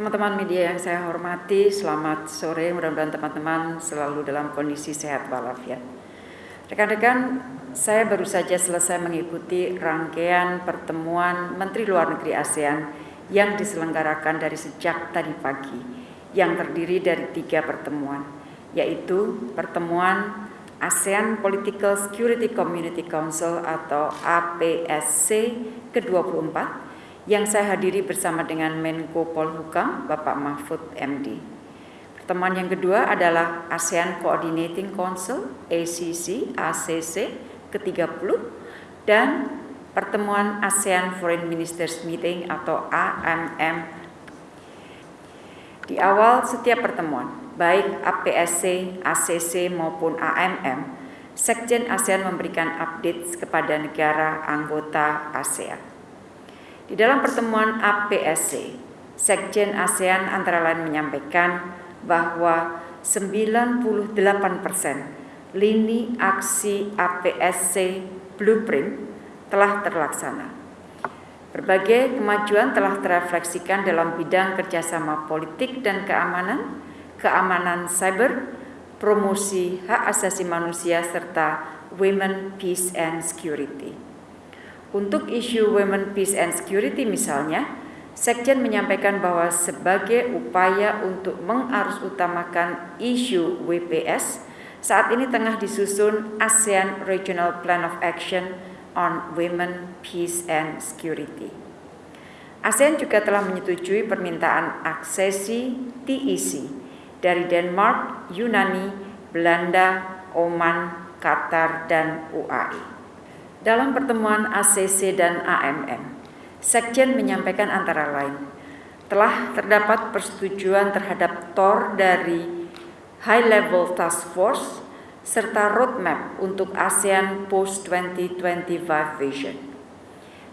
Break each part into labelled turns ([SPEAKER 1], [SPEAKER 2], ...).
[SPEAKER 1] Teman-teman media yang saya hormati, selamat sore. Mudah-mudahan teman-teman selalu dalam kondisi sehat walafiat. Rekan-rekan, saya baru saja selesai mengikuti rangkaian pertemuan Menteri Luar Negeri ASEAN yang diselenggarakan dari sejak tadi pagi, yang terdiri dari tiga pertemuan, yaitu pertemuan ASEAN Political Security Community Council atau APSC ke-24 yang saya hadiri bersama dengan Menko Polhukam, Bapak Mahfud MD. Pertemuan yang kedua adalah ASEAN Coordinating Council, ACC, ACC ke-30, dan pertemuan ASEAN Foreign Ministers Meeting atau AMM. Di awal setiap pertemuan, baik APSC, ACC maupun AMM, Sekjen ASEAN memberikan update kepada negara anggota ASEAN. Di dalam pertemuan APSC, Sekjen ASEAN antara lain menyampaikan bahwa 98 persen lini aksi APSC Blueprint telah terlaksana. Berbagai kemajuan telah terefleksikan dalam bidang kerjasama politik dan keamanan, keamanan cyber, promosi hak asasi manusia, serta women, peace, and security. Untuk isu Women Peace and Security misalnya, Sekjen menyampaikan bahwa sebagai upaya untuk mengarus utamakan isu WPS, saat ini tengah disusun ASEAN Regional Plan of Action on Women, Peace and Security. ASEAN juga telah menyetujui permintaan aksesi TEC dari Denmark, Yunani, Belanda, Oman, Qatar, dan UAE. Dalam pertemuan ACC dan AMM, Sekjen menyampaikan antara lain, telah terdapat persetujuan terhadap TOR dari High Level Task Force serta roadmap untuk ASEAN Post 2025 Vision.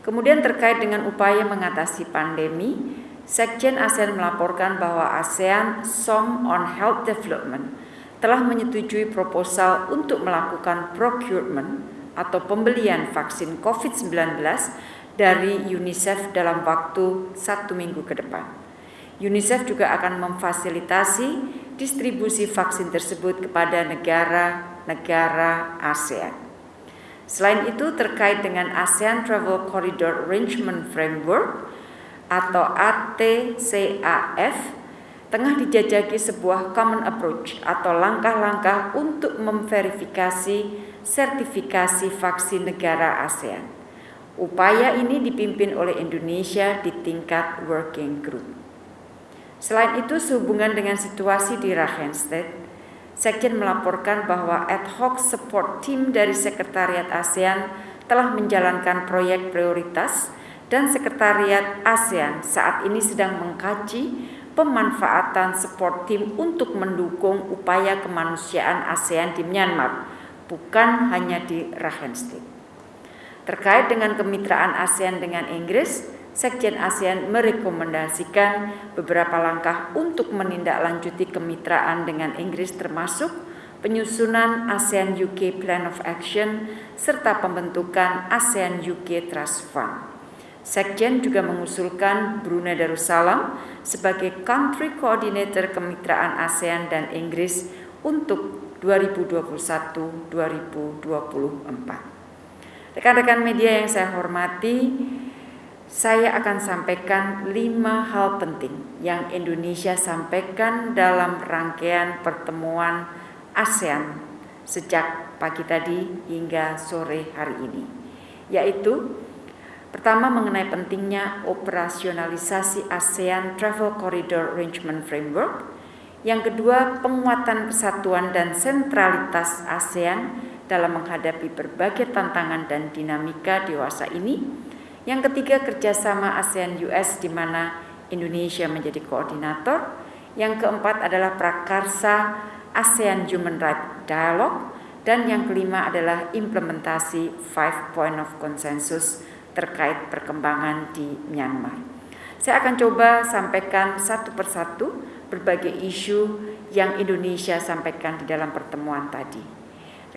[SPEAKER 1] Kemudian terkait dengan upaya mengatasi pandemi, Sekjen ASEAN melaporkan bahwa ASEAN Song on Health Development telah menyetujui proposal untuk melakukan procurement atau pembelian vaksin COVID-19 dari UNICEF dalam waktu satu minggu ke depan. UNICEF juga akan memfasilitasi distribusi vaksin tersebut kepada negara-negara ASEAN. Selain itu, terkait dengan ASEAN Travel Corridor Arrangement Framework atau ATCAF, tengah dijajaki sebuah common approach atau langkah-langkah untuk memverifikasi sertifikasi vaksin negara ASEAN. Upaya ini dipimpin oleh Indonesia di tingkat working group. Selain itu, sehubungan dengan situasi di Rakhine Sekjen melaporkan bahwa ad hoc support team dari Sekretariat ASEAN telah menjalankan proyek prioritas dan Sekretariat ASEAN saat ini sedang mengkaji pemanfaatan support team untuk mendukung upaya kemanusiaan ASEAN di Myanmar bukan hanya di Rakhine Terkait dengan kemitraan ASEAN dengan Inggris, Sekjen ASEAN merekomendasikan beberapa langkah untuk menindaklanjuti kemitraan dengan Inggris termasuk penyusunan ASEAN UK Plan of Action serta pembentukan ASEAN UK Trust Fund. Sekjen juga mengusulkan Brunei Darussalam sebagai country coordinator kemitraan ASEAN dan Inggris untuk 2021-2024. Rekan-rekan media yang saya hormati, saya akan sampaikan lima hal penting yang Indonesia sampaikan dalam rangkaian pertemuan ASEAN sejak pagi tadi hingga sore hari ini, yaitu pertama mengenai pentingnya operasionalisasi ASEAN Travel Corridor Arrangement Framework, yang kedua, penguatan kesatuan dan sentralitas ASEAN dalam menghadapi berbagai tantangan dan dinamika dewasa ini. Yang ketiga, kerjasama ASEAN-US di mana Indonesia menjadi koordinator. Yang keempat adalah prakarsa ASEAN Human Rights Dialogue. Dan yang kelima adalah implementasi Five Point of Consensus terkait perkembangan di Myanmar. Saya akan coba sampaikan satu persatu berbagai isu yang Indonesia sampaikan di dalam pertemuan tadi.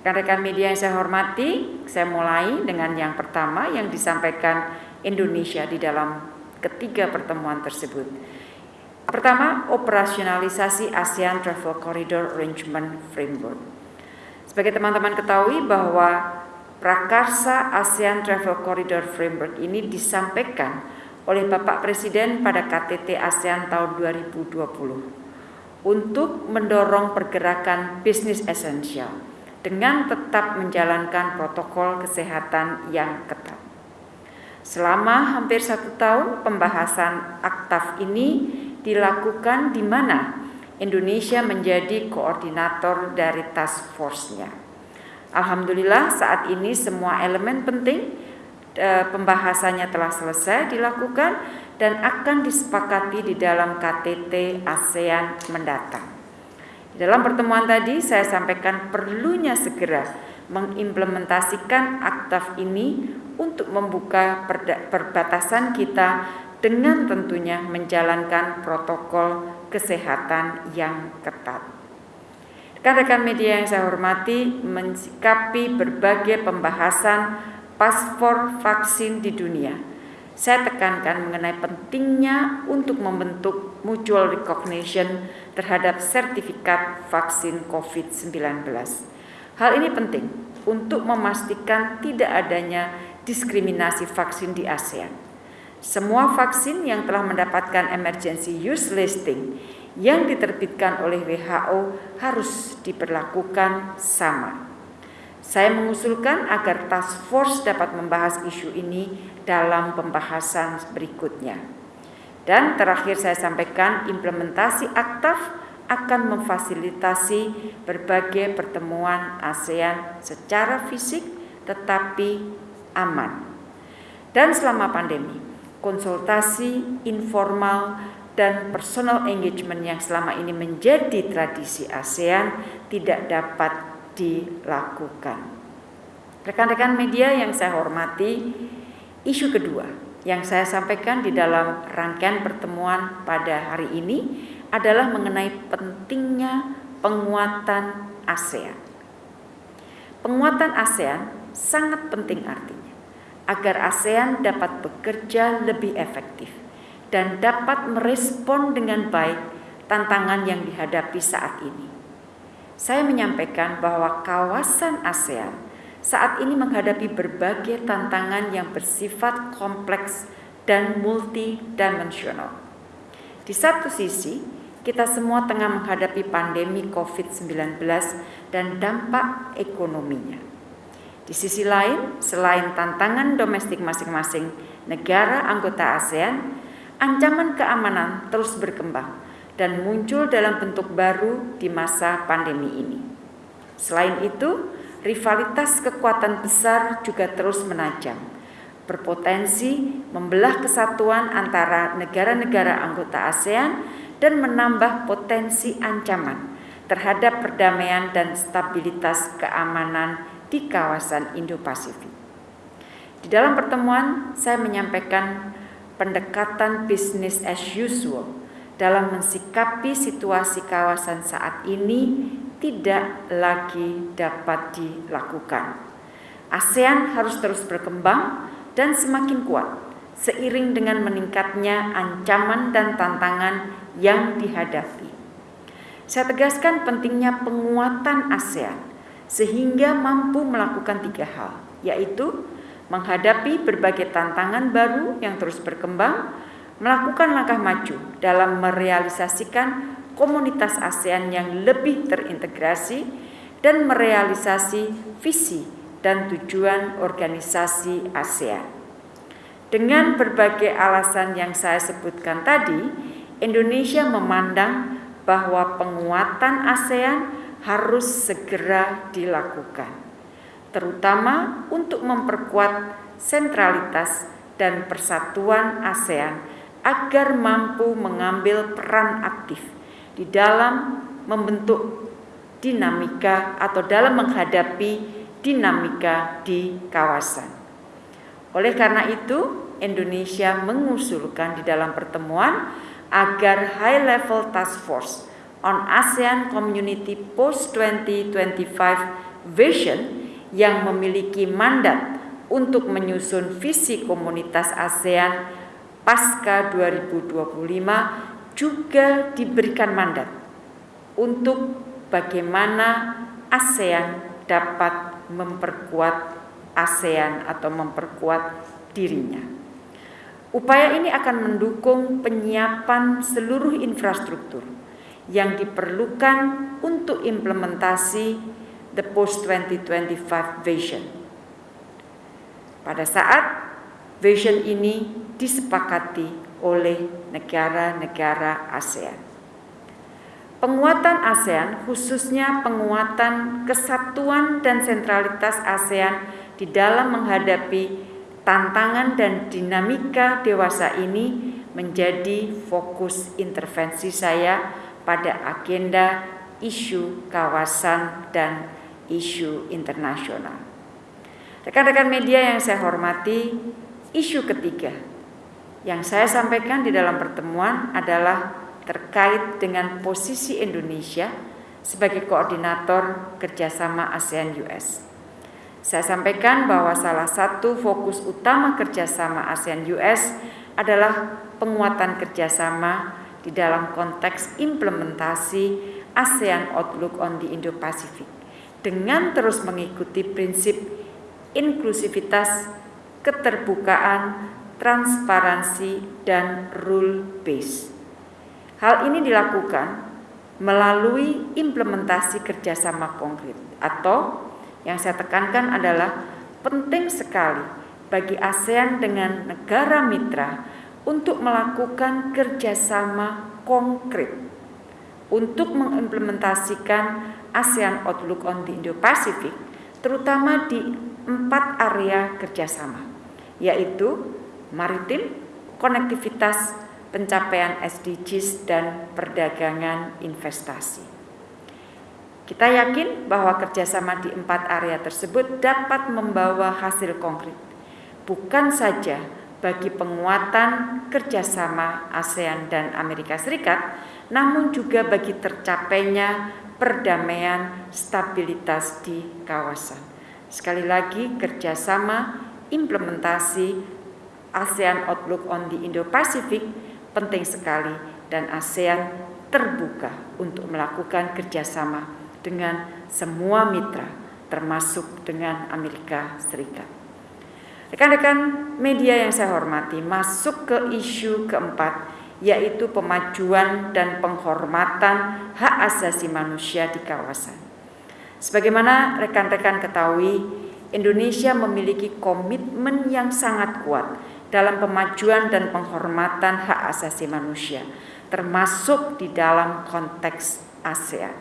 [SPEAKER 1] Rekan-rekan media yang saya hormati, saya mulai dengan yang pertama yang disampaikan Indonesia di dalam ketiga pertemuan tersebut. Pertama, operasionalisasi ASEAN Travel Corridor Arrangement Framework. Sebagai teman-teman ketahui bahwa prakarsa ASEAN Travel Corridor Framework ini disampaikan oleh Bapak Presiden pada KTT ASEAN tahun 2020 untuk mendorong pergerakan bisnis esensial dengan tetap menjalankan protokol kesehatan yang ketat. Selama hampir satu tahun pembahasan aktaf ini dilakukan di mana Indonesia menjadi koordinator dari task force-nya. Alhamdulillah saat ini semua elemen penting e, pembahasannya telah selesai dilakukan dan akan disepakati di dalam KTT ASEAN mendatang. Di dalam pertemuan tadi saya sampaikan perlunya segera mengimplementasikan aktaf ini untuk membuka perbatasan kita dengan tentunya menjalankan protokol kesehatan yang ketat. Rekan-rekan media yang saya hormati, mensikapi berbagai pembahasan paspor vaksin di dunia. Saya tekankan mengenai pentingnya untuk membentuk mutual recognition terhadap sertifikat vaksin COVID-19. Hal ini penting untuk memastikan tidak adanya diskriminasi vaksin di ASEAN semua vaksin yang telah mendapatkan emergency use listing yang diterbitkan oleh WHO harus diperlakukan sama. Saya mengusulkan agar task force dapat membahas isu ini dalam pembahasan berikutnya. Dan terakhir saya sampaikan implementasi aktaf akan memfasilitasi berbagai pertemuan ASEAN secara fisik tetapi aman. Dan selama pandemi, konsultasi informal dan personal engagement yang selama ini menjadi tradisi ASEAN tidak dapat dilakukan. Rekan-rekan media yang saya hormati, isu kedua yang saya sampaikan di dalam rangkaian pertemuan pada hari ini adalah mengenai pentingnya penguatan ASEAN. Penguatan ASEAN sangat penting artinya agar ASEAN dapat bekerja lebih efektif dan dapat merespon dengan baik tantangan yang dihadapi saat ini. Saya menyampaikan bahwa kawasan ASEAN saat ini menghadapi berbagai tantangan yang bersifat kompleks dan multidimensional. Di satu sisi, kita semua tengah menghadapi pandemi COVID-19 dan dampak ekonominya. Di sisi lain, selain tantangan domestik masing-masing negara anggota ASEAN, ancaman keamanan terus berkembang dan muncul dalam bentuk baru di masa pandemi ini. Selain itu, rivalitas kekuatan besar juga terus menajam, berpotensi membelah kesatuan antara negara-negara anggota ASEAN dan menambah potensi ancaman terhadap perdamaian dan stabilitas keamanan di kawasan Indo-Pasifik. Di dalam pertemuan, saya menyampaikan pendekatan business as usual dalam mensikapi situasi kawasan saat ini tidak lagi dapat dilakukan. ASEAN harus terus berkembang dan semakin kuat seiring dengan meningkatnya ancaman dan tantangan yang dihadapi. Saya tegaskan pentingnya penguatan ASEAN sehingga mampu melakukan tiga hal, yaitu menghadapi berbagai tantangan baru yang terus berkembang, melakukan langkah maju dalam merealisasikan komunitas ASEAN yang lebih terintegrasi, dan merealisasi visi dan tujuan organisasi ASEAN. Dengan berbagai alasan yang saya sebutkan tadi, Indonesia memandang bahwa penguatan ASEAN harus segera dilakukan, terutama untuk memperkuat sentralitas dan persatuan ASEAN agar mampu mengambil peran aktif di dalam membentuk dinamika atau dalam menghadapi dinamika di kawasan. Oleh karena itu, Indonesia mengusulkan di dalam pertemuan agar high level task force on ASEAN Community Post 2025 Vision yang memiliki mandat untuk menyusun visi komunitas ASEAN pasca 2025 juga diberikan mandat untuk bagaimana ASEAN dapat memperkuat ASEAN atau memperkuat dirinya. Upaya ini akan mendukung penyiapan seluruh infrastruktur yang diperlukan untuk implementasi the post 2025 vision. Pada saat vision ini disepakati oleh negara-negara ASEAN. Penguatan ASEAN, khususnya penguatan kesatuan dan sentralitas ASEAN di dalam menghadapi tantangan dan dinamika dewasa ini menjadi fokus intervensi saya pada agenda isu kawasan dan isu internasional. Rekan-rekan media yang saya hormati, isu ketiga yang saya sampaikan di dalam pertemuan adalah terkait dengan posisi Indonesia sebagai koordinator kerjasama ASEAN-US. Saya sampaikan bahwa salah satu fokus utama kerjasama ASEAN-US adalah penguatan kerjasama di dalam konteks implementasi ASEAN Outlook on the Indo-Pacific dengan terus mengikuti prinsip inklusivitas, keterbukaan, transparansi, dan rule base. Hal ini dilakukan melalui implementasi kerjasama konkret atau yang saya tekankan adalah penting sekali bagi ASEAN dengan negara mitra untuk melakukan kerjasama konkret untuk mengimplementasikan ASEAN Outlook on the Indo-Pacific terutama di empat area kerjasama yaitu maritim, konektivitas, pencapaian SDGs dan perdagangan investasi. Kita yakin bahwa kerjasama di empat area tersebut dapat membawa hasil konkret, bukan saja bagi penguatan kerjasama ASEAN dan Amerika Serikat, namun juga bagi tercapainya perdamaian stabilitas di kawasan. Sekali lagi, kerjasama implementasi ASEAN Outlook on the Indo-Pacific penting sekali dan ASEAN terbuka untuk melakukan kerjasama dengan semua mitra termasuk dengan Amerika Serikat. Rekan-rekan media yang saya hormati masuk ke isu keempat yaitu pemajuan dan penghormatan hak asasi manusia di kawasan. Sebagaimana rekan-rekan ketahui, Indonesia memiliki komitmen yang sangat kuat dalam pemajuan dan penghormatan hak asasi manusia, termasuk di dalam konteks ASEAN.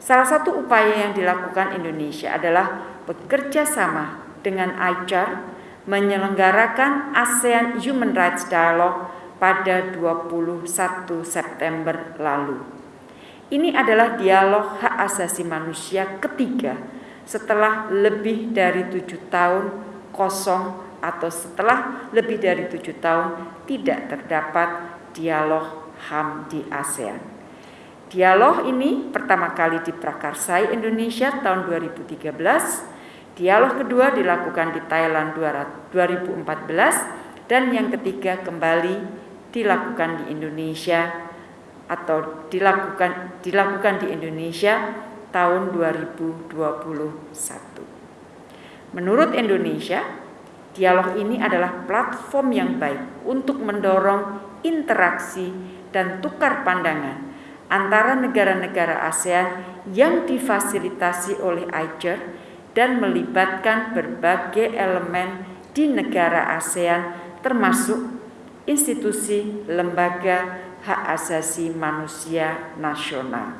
[SPEAKER 1] Salah satu upaya yang dilakukan Indonesia adalah bekerja sama dengan ICAR menyelenggarakan ASEAN Human Rights Dialogue pada 21 September lalu. Ini adalah dialog hak asasi manusia ketiga setelah lebih dari tujuh tahun kosong atau setelah lebih dari tujuh tahun tidak terdapat dialog HAM di ASEAN. Dialog ini pertama kali diprakarsai Indonesia tahun 2013, dialog kedua dilakukan di Thailand 2014, dan yang ketiga kembali dilakukan di Indonesia atau dilakukan dilakukan di Indonesia tahun 2021. Menurut Indonesia, Dialog ini adalah platform yang baik untuk mendorong interaksi dan tukar pandangan antara negara-negara ASEAN yang difasilitasi oleh ICER dan melibatkan berbagai elemen di negara ASEAN termasuk institusi lembaga hak asasi manusia nasional.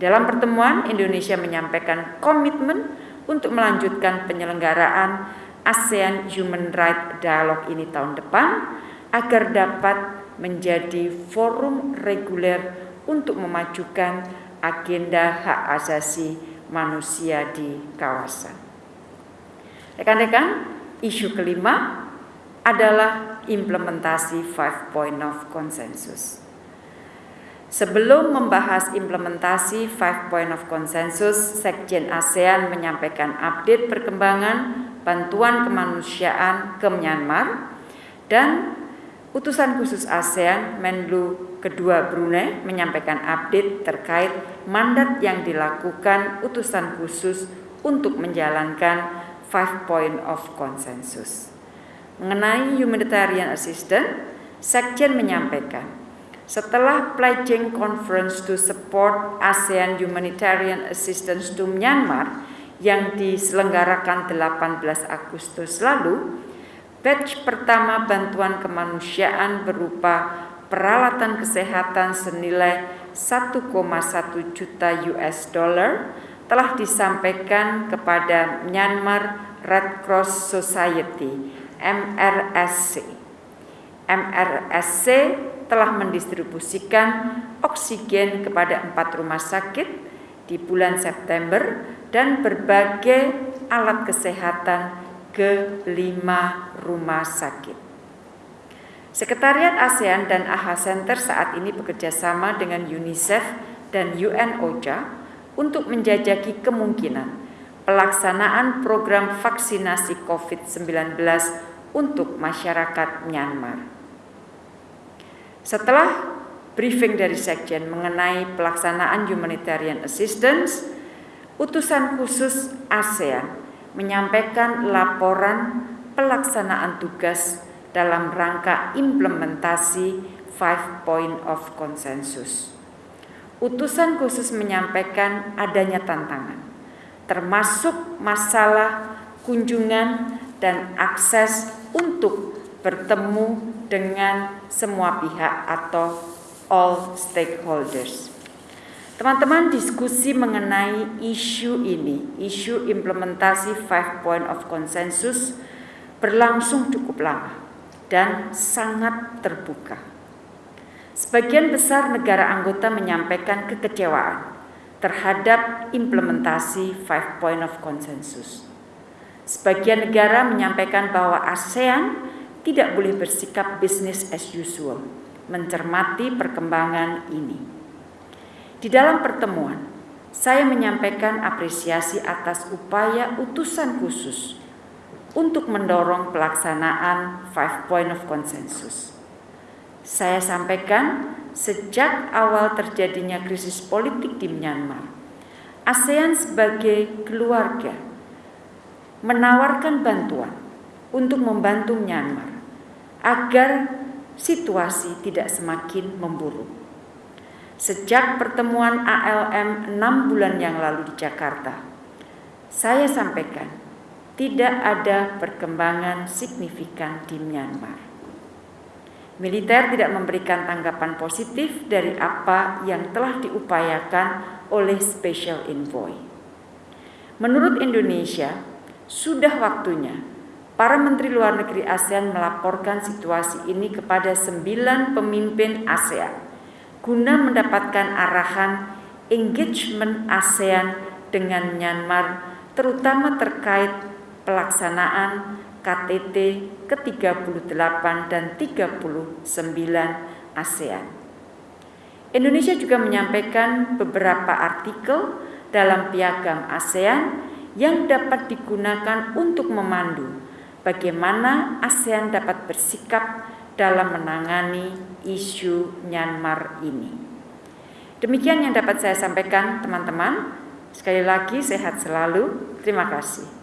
[SPEAKER 1] Dalam pertemuan, Indonesia menyampaikan komitmen untuk melanjutkan penyelenggaraan ASEAN Human Rights Dialogue ini tahun depan agar dapat menjadi forum reguler untuk memajukan agenda hak asasi manusia di kawasan. Rekan-rekan, isu kelima adalah implementasi five point of consensus. Sebelum membahas implementasi Five Point of Consensus, Sekjen ASEAN menyampaikan update perkembangan bantuan kemanusiaan ke Myanmar dan Utusan khusus ASEAN Menlu kedua Brunei menyampaikan update terkait mandat yang dilakukan utusan khusus untuk menjalankan Five Point of Consensus. Mengenai humanitarian assistance, Sekjen menyampaikan, setelah pledging conference to support ASEAN humanitarian assistance to Myanmar yang diselenggarakan 18 Agustus lalu, Batch pertama bantuan kemanusiaan berupa peralatan kesehatan senilai 1,1 juta US dollar telah disampaikan kepada Myanmar Red Cross Society MRSC. MRSC telah mendistribusikan oksigen kepada empat rumah sakit di bulan September dan berbagai alat kesehatan ke lima rumah sakit. Sekretariat ASEAN dan AHA Center saat ini bekerja sama dengan UNICEF dan UN OCHA untuk menjajaki kemungkinan pelaksanaan program vaksinasi COVID-19 untuk masyarakat Myanmar. Setelah briefing dari Sekjen mengenai pelaksanaan humanitarian assistance, utusan khusus ASEAN menyampaikan laporan pelaksanaan tugas dalam rangka implementasi Five Point of Consensus. Utusan khusus menyampaikan adanya tantangan, termasuk masalah kunjungan dan akses untuk bertemu dengan semua pihak atau all stakeholders. Teman-teman diskusi mengenai isu ini, isu implementasi Five Point of Consensus berlangsung cukup lama dan sangat terbuka. Sebagian besar negara anggota menyampaikan kekecewaan terhadap implementasi Five Point of Consensus. Sebagian negara menyampaikan bahwa ASEAN tidak boleh bersikap business as usual, mencermati perkembangan ini. Di dalam pertemuan, saya menyampaikan apresiasi atas upaya utusan khusus untuk mendorong pelaksanaan Five Point of Consensus. Saya sampaikan sejak awal terjadinya krisis politik di Myanmar, ASEAN sebagai keluarga menawarkan bantuan untuk membantu Myanmar agar situasi tidak semakin memburuk. Sejak pertemuan ALM enam bulan yang lalu di Jakarta, saya sampaikan tidak ada perkembangan signifikan di Myanmar. Militer tidak memberikan tanggapan positif dari apa yang telah diupayakan oleh Special Envoy. Menurut Indonesia, sudah waktunya para menteri luar negeri ASEAN melaporkan situasi ini kepada sembilan pemimpin ASEAN guna mendapatkan arahan engagement ASEAN dengan Myanmar terutama terkait pelaksanaan KTT ke-38 dan 39 ASEAN. Indonesia juga menyampaikan beberapa artikel dalam piagam ASEAN yang dapat digunakan untuk memandu bagaimana ASEAN dapat bersikap dalam menangani isu Myanmar ini. Demikian yang dapat saya sampaikan teman-teman. Sekali lagi sehat selalu. Terima kasih.